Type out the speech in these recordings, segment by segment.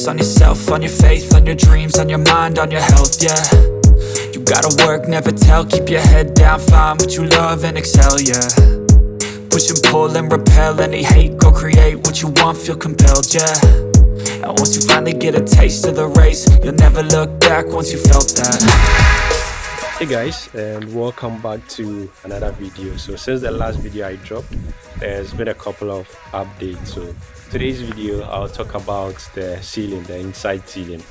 focus on yourself, on your faith, on your dreams, on your mind, on your health, yeah. You gotta work, never tell, keep your head down, find what you love and excel, yeah. Push and pull and repel any hate, go create what you want, feel compelled, yeah. And once you finally get a taste of the race, you'll never look back once you felt that. Hey guys and welcome back to another video. So since the last video i dropped there's been a couple of updates. So today's video i'll talk about the ceiling the inside ceiling.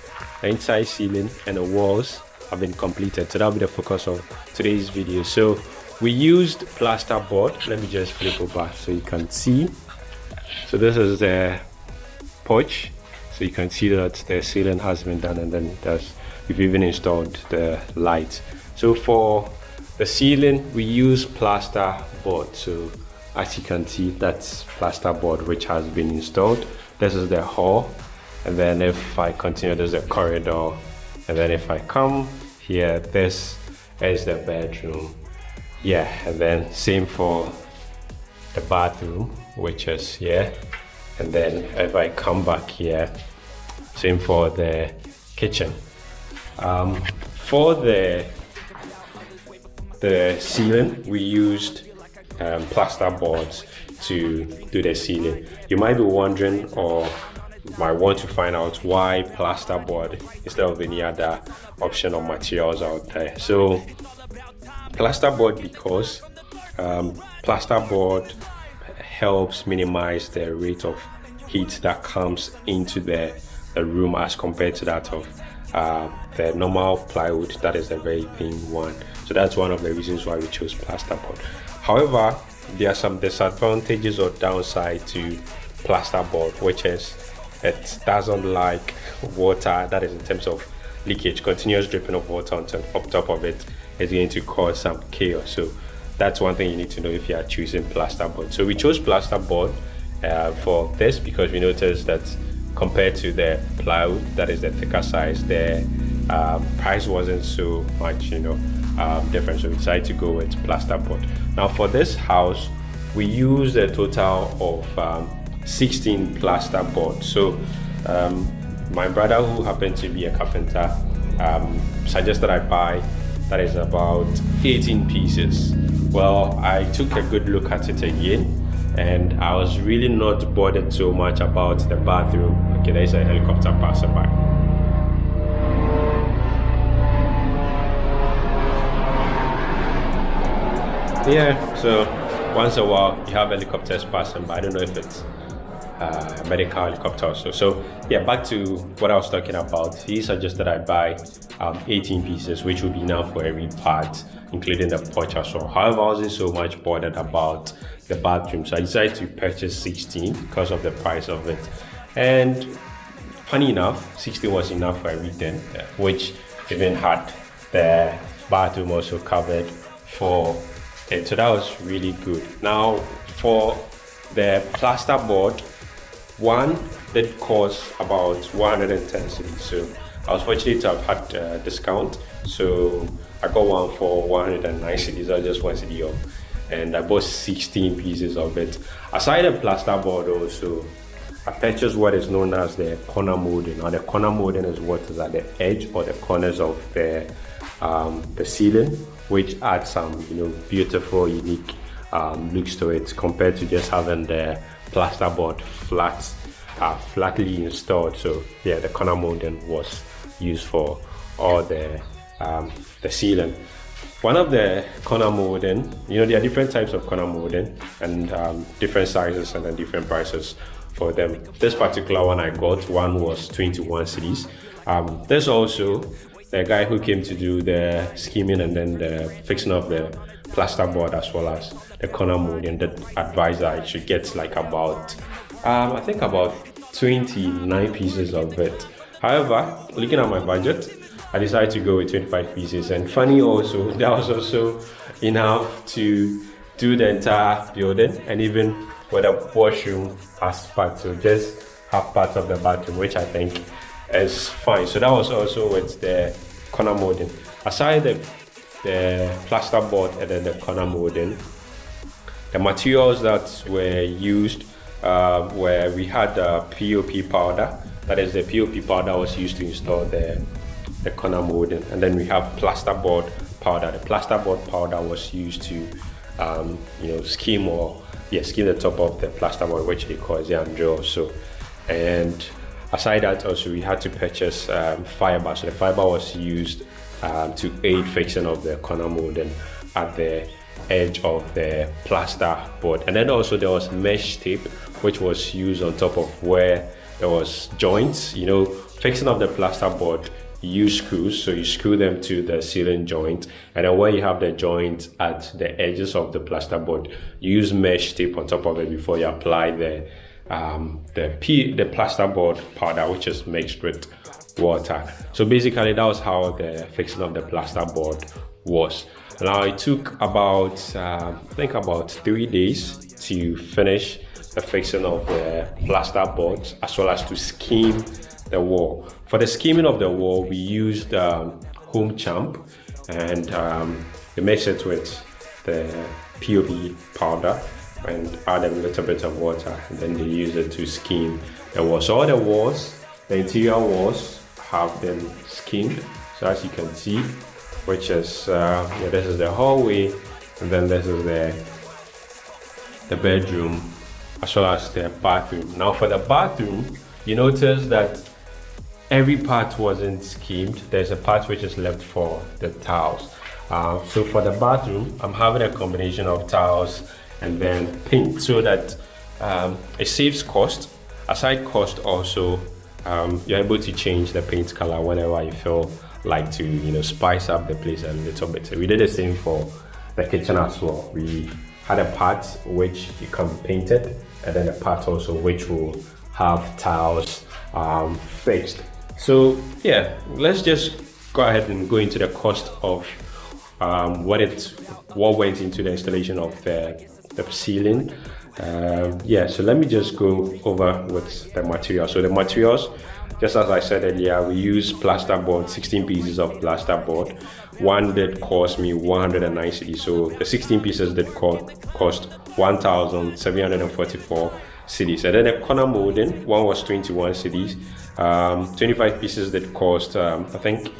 The inside ceiling and the walls have been completed so that'll be the focus of today's video. So we used plaster board let me just flip over so you can see. So this is the porch. So you can see that the ceiling has been done and then we've even installed the lights. So for the ceiling, we use plaster board. So as you can see, that's plaster board which has been installed. This is the hall. And then if I continue, there's a corridor. And then if I come here, this is the bedroom. Yeah, and then same for the bathroom, which is here. And then if I come back here, same for the kitchen. Um, for the the ceiling, we used um, plaster boards to do the ceiling. You might be wondering or might want to find out why plaster board instead of any other option of materials out there. So plaster board because um, plaster board helps minimize the rate of heat that comes into the, the room as compared to that of uh, the normal plywood that is a very thin one so that's one of the reasons why we chose plasterboard however there are some disadvantages or downside to plasterboard which is it doesn't like water that is in terms of leakage continuous dripping of water on top, of it is going to cause some chaos. So that's one thing you need to know if you are choosing plasterboard so we chose plasterboard uh, for this because we noticed that compared to the plywood that is the thicker size the uh, price wasn't so much you know um, different so we decided to go with plasterboard now for this house we used a total of um, 16 plasterboard so um, my brother who happened to be a carpenter um, suggested I buy that is about 18 pieces well I took a good look at it again and I was really not bothered so much about the bathroom. Okay, there's a helicopter passing by. Yeah, so once a while you have helicopters passing by. I don't know if it's uh, medical helicopter also. So yeah, back to what I was talking about. He suggested I buy um, 18 pieces, which would be enough for every part, including the porch as well. However, I wasn't so much bothered about the bathroom. So I decided to purchase 16 because of the price of it. And funny enough, 16 was enough for everything, which even had the bathroom also covered for it. So that was really good. Now for the plaster board, one did cost about 110 cedis. So I was fortunate to have had a discount. So I got one for 109 cedis. I just one cedi off and I bought 16 pieces of it. Aside the plasterboard also, I purchased what is known as the corner molding. Now the corner molding is what is at the edge or the corners of the, um, the ceiling, which adds some you know beautiful, unique um, looks to it compared to just having the plasterboard flat, uh, flatly installed. So yeah, the corner molding was used for all the um, the ceiling. One of the corner molding, you know, there are different types of corner molding and um, different sizes and then different prices for them. This particular one I got, one was 21 cedis. Um, there's also the guy who came to do the scheming and then the fixing of the plasterboard as well as the corner molding that advised I should get like about, um, I think about 29 pieces of it. However, looking at my budget, I decided to go with 25 pieces. And funny also, that was also enough to do the entire building and even with a washroom as part. So just have part of the bathroom, which I think is fine. So that was also with the corner molding. Aside the, the plaster board and then the corner molding, the materials that were used uh, where we had uh, POP powder That is the POP powder was used to install the, the corner molding. And then we have plasterboard powder. The plasterboard powder was used to, um, you know, skim or, yeah, skim the top of the plasterboard, which they call Zandro. So, and aside that, also we had to purchase um, fiber. So the fiber was used um, to aid fixing of the corner molding at the edge of the plaster board. And then also there was mesh tape which was used on top of where there was joints. You know fixing of the plaster board use screws so you screw them to the ceiling joint. And then where you have the joint at the edges of the plaster board you use mesh tape on top of it before you apply the um, the P, the plaster board powder which is mixed with water. So basically that was how the fixing of the plaster board was. Now it took about, uh, I think about three days to finish the fixing of the plaster boards as well as to skim the wall. For the skimming of the wall, we used um, Home Champ and um, we mixed it with the POP powder and add a little bit of water and then they use it to skim the walls. All the walls, the interior walls have been skimmed. So as you can see, which is uh, yeah, this is the hallway and then this is the the bedroom as well as the bathroom now for the bathroom you notice that every part wasn't skimmed there's a part which is left for the tiles uh, so for the bathroom i'm having a combination of tiles and then paint so that um, it saves cost aside cost also um, you're able to change the paint color whenever you feel like to you know spice up the place a little bit. So we did the same for the kitchen as well. We had a part which you can paint it, and then a part also which will have tiles um, fixed. So yeah, let's just go ahead and go into the cost of um, what it what went into the installation of the, ceiling. Uh, yeah, so let me just go over with the materials. So the materials just as I said earlier, we use plasterboard, 16 pieces of plasterboard. One did cost me 190, so the 16 pieces did cost 1,744 cedis. And then the corner molding, one was 21 cedis. Um, 25 pieces that cost, um, I think,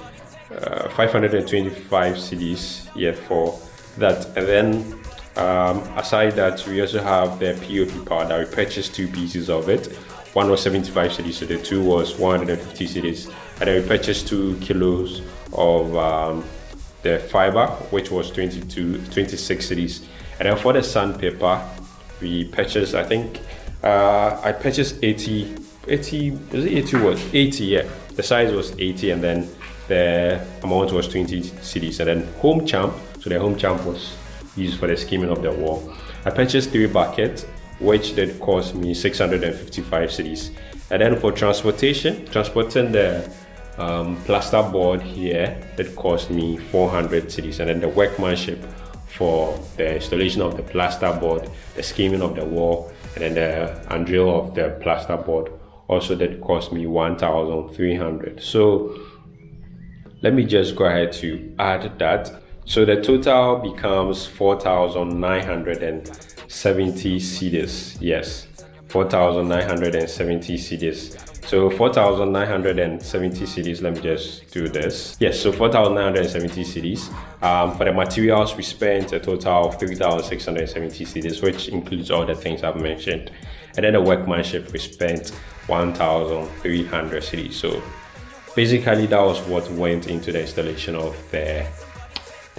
uh, 525 cedis, yeah, for that. And then um, aside that, we also have the POP powder. We purchased two pieces of it one was 75 cedis, so the two was 150 cedis. And then we purchased two kilos of um, the fiber, which was 22, 26 cedis. And then for the sandpaper, we purchased, I think, uh, I purchased 80, 80, is it 80 what? 80, yeah. The size was 80 and then the amount was 20 cedis. And then home champ, so the home champ was used for the skimming of the wall. I purchased three buckets which did cost me 655 cedis. And then for transportation, transporting the um, plaster board here, it cost me 400 cedis. And then the workmanship for the installation of the plaster board, the skimming of the wall, and then the undrill of the plaster board also did cost me 1,300. So let me just go ahead to add that. So the total becomes 4,900 70 cedis. Yes, 4,970 cedis. So 4,970 cedis, let me just do this. Yes, so 4,970 cedis. Um, for the materials, we spent a total of 3,670 cedis, which includes all the things I've mentioned. And then the workmanship, we spent 1,300 cedis. So basically that was what went into the installation of the,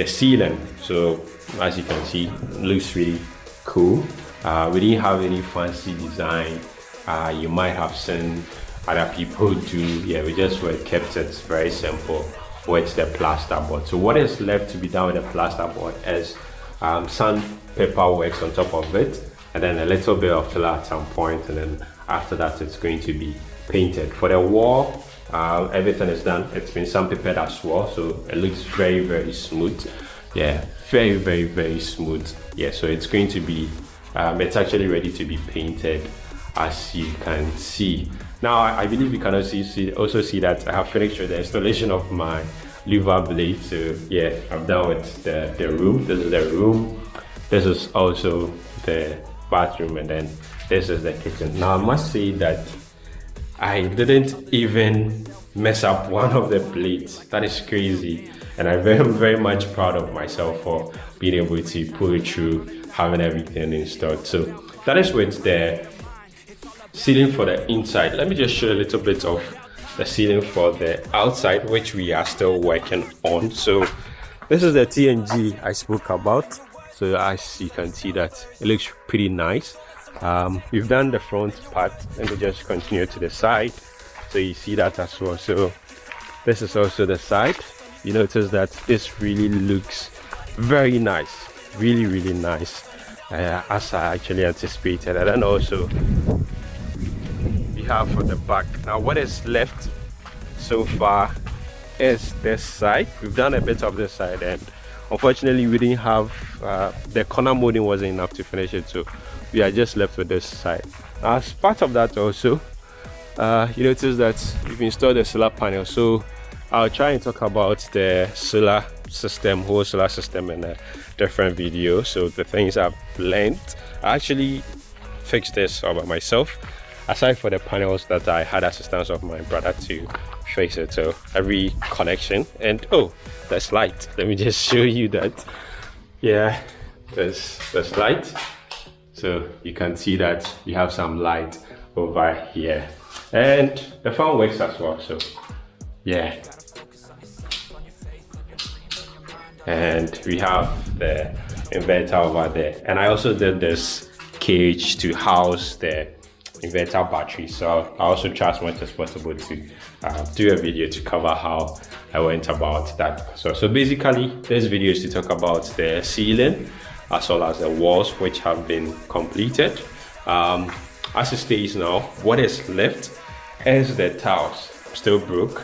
the ceiling. So as you can see, looks really cool. Uh, we didn't have any fancy design. Uh, you might have seen other people do. Yeah, we just were kept it very simple with the plasterboard. So what is left to be done with the plasterboard is um, sandpaper works on top of it and then a little bit of filler at some point and then after that it's going to be painted. For the wall, uh, everything is done. It's been sandpapered as well so it looks very very smooth. Yeah, very very very smooth yeah so it's going to be um, it's actually ready to be painted as you can see now I, I believe you can also see, also see that I have finished with the installation of my louver blade so yeah I'm done with the, the room this is the room this is also the bathroom and then this is the kitchen now I must say that I didn't even mess up one of the plates. That is crazy. And I'm very, very much proud of myself for being able to pull it through, having everything installed. So that is with the ceiling for the inside. Let me just show a little bit of the ceiling for the outside, which we are still working on. So this is the TNG I spoke about. So as you can see that it looks pretty nice. Um, we've done the front part. Let me just continue to the side. So you see that as well. So this is also the side. You notice that this really looks very nice. Really, really nice. Uh, as I actually anticipated. And then also we have for the back. Now what is left so far is this side. We've done a bit of this side and unfortunately we didn't have uh, the corner molding wasn't enough to finish it so we are just left with this side as part of that also uh, you notice that we've installed the solar panel. So I'll try and talk about the solar system whole solar system in a different video. So the things I've learned I actually fixed this all by myself aside for the panels that I had assistance of my brother to fix it. So every connection and oh there's light. Let me just show you that. Yeah there's there's light so you can see that you have some light over here. And the fan works as well so yeah. And we have the inverter over there. And I also did this cage to house the inverter battery so I also try as much as possible to uh, do a video to cover how I went about that. So so basically this video is to talk about the ceiling as well as the walls which have been completed. Um, as it stays now what is left is the tiles. Still broke.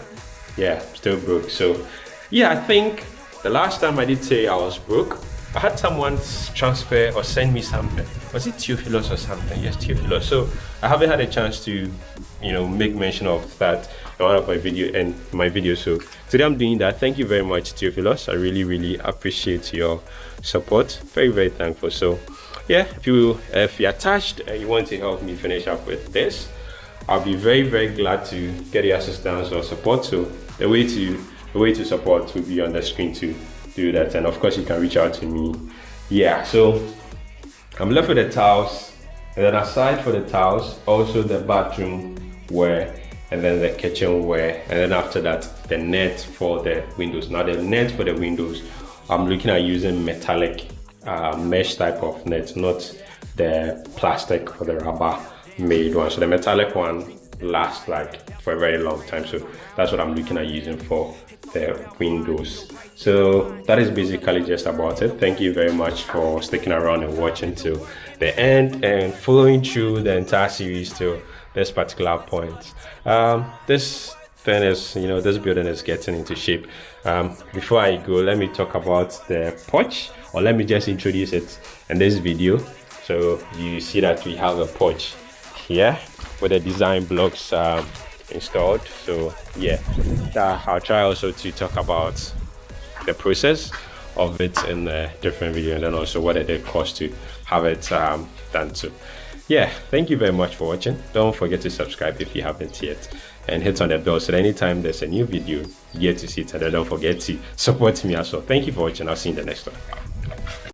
Yeah still broke. So yeah I think the last time I did say I was broke I had someone transfer or send me something. Was it Theophilus or something? Yes, Theophilus. So I haven't had a chance to, you know, make mention of that in one of my video and my video. So today I'm doing that. Thank you very much, Theophilus. I really, really appreciate your support. Very, very thankful. So yeah, if you if you're attached and you want to help me finish up with this, I'll be very, very glad to get your assistance or support. So the way to the way to support will be on the screen too do that and of course you can reach out to me. Yeah so i'm left with the towels and then aside for the towels also the bathroom wear and then the kitchen wear and then after that the net for the windows. Now the net for the windows i'm looking at using metallic uh, mesh type of net not the plastic or the rubber made one. So the metallic one lasts like for a very long time. So that's what i'm looking at using for the windows. So that is basically just about it. Thank you very much for sticking around and watching to the end and following through the entire series to this particular point. Um, this thing is you know this building is getting into shape. Um, before i go let me talk about the porch or let me just introduce it in this video. So you see that we have a porch here with the design blocks um, installed. So yeah i'll try also to talk about the process of it in a different video and then also what it did cost to have it um, done. Too yeah thank you very much for watching. Don't forget to subscribe if you haven't yet and hit on the bell so that anytime there's a new video you get to see it and don't forget to support me as well. Thank you for watching. I'll see you in the next one